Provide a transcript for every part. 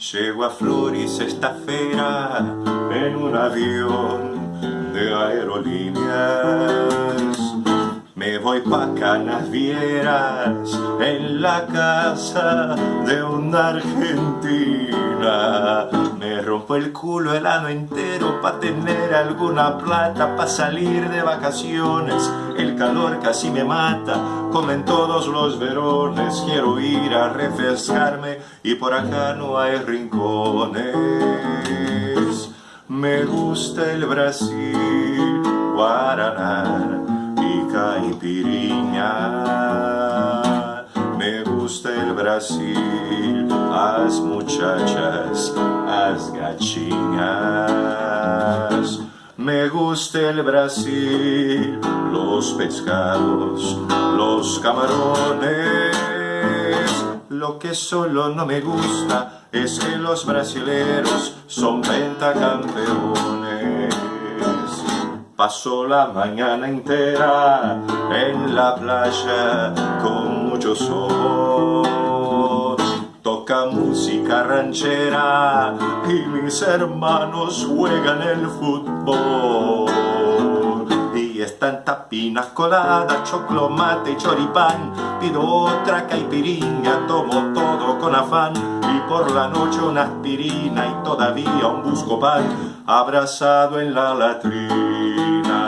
Llego a Flores esta feira en un avión de aerolíneas. Me voy pa' Canas Vieras en la casa de una argentina. Me rompo el culo el año entero pa' tener alguna plata pa' salir de vacaciones. El calor casi me mata, como en todos los verones. Quiero ir a refrescarme y por acá no hay rincones. Me gusta el Brasil, Guaraná Me gusta el Brasil, as muchachas, as gachinas. Me gusta el Brasil, los pescados, los camarones. Lo que solo no me gusta es que los brasileros son pentacampeones. Paso la mañana entera en la playa con mucho sol. Toca música ranchera y mis hermanos juegan el fútbol. Están tapinas coladas, choclomate y choripán. Pido otra caipirinha, tomo todo con afán. Y por la noche una aspirina y todavía un buscopan abrazado en la latrina.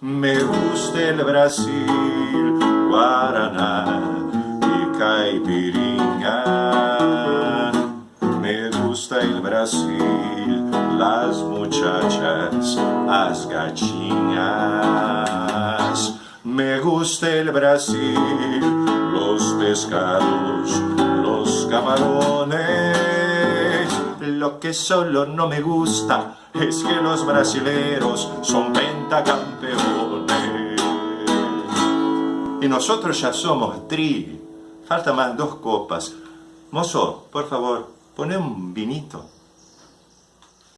Me gusta el Brasil, Guaraná y caipirinha. Me gusta el Brasil, las muchachas, las gachinas. Me gusta el Brasil, los pescados, los camarones lo que solo no me gusta es que los brasileros son pentacampeones. Y nosotros ya somos tri. Falta más dos copas. Mozo, por favor, pone un vinito.